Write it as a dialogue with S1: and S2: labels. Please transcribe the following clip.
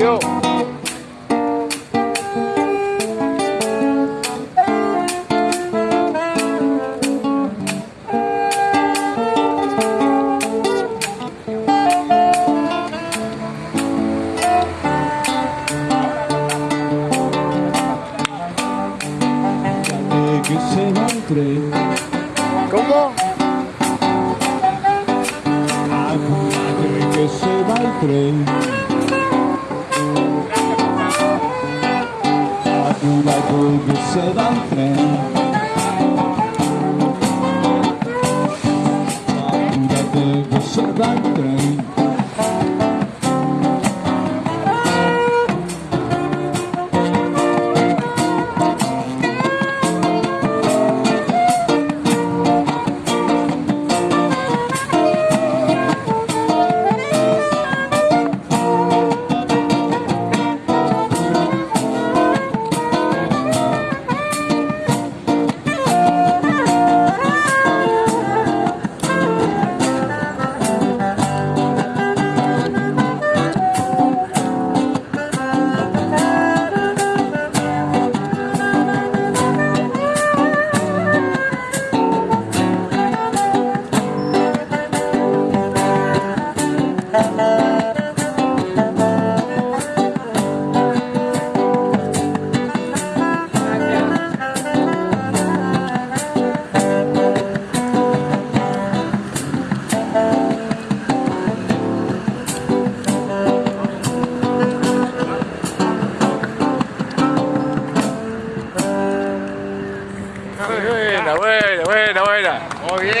S1: you. ¿Cómo?
S2: a che se va al tren tu madre che se va
S1: Buena, buena, buena, buena. Muy bien.